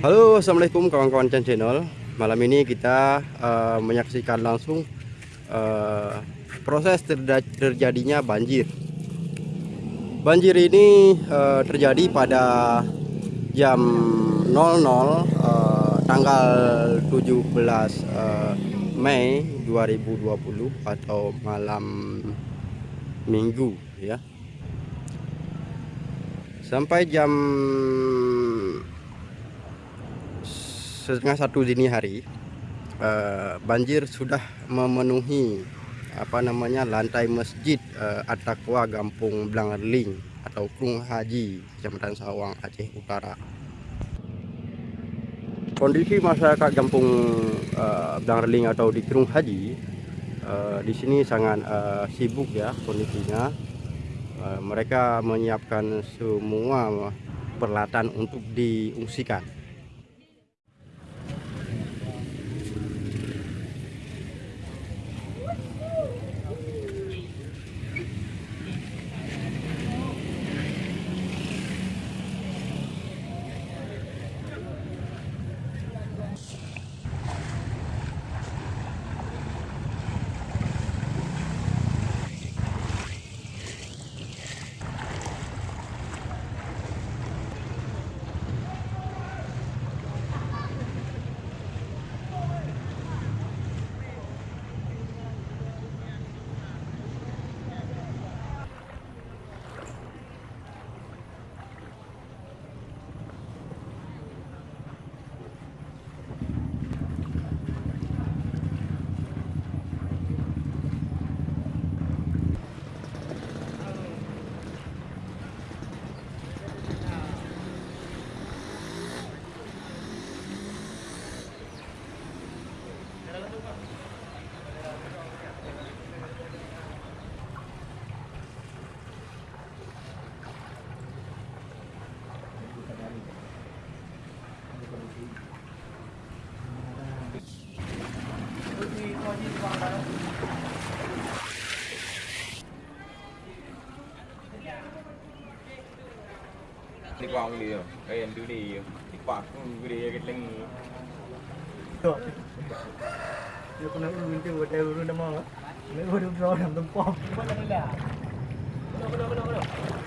Halo assalamualaikum kawan-kawan Chan Channel. Malam ini kita uh, menyaksikan langsung uh, proses terjadinya banjir. Banjir ini uh, terjadi pada jam 00 uh, tanggal 17 uh, Mei 2020 atau malam minggu ya. Sampai jam setengah satu dini hari uh, banjir sudah memenuhi apa namanya lantai masjid uh, At-Taqwa Gampung Blangerling atau Krung Haji Kecamatan Sawang Aceh Utara. Kondisi masyarakat Gampung uh, Blangerling atau di Krung Haji uh, di sini sangat uh, sibuk ya kondisinya. Uh, mereka menyiapkan semua peralatan untuk diungsikan Tikuang dia, kayak yang dulu dia, tikuang dia keting. Tuh, dia pernah minta buat dulu làm mereka dulu pernah nonton pop. Kenapa, kenapa, kenapa?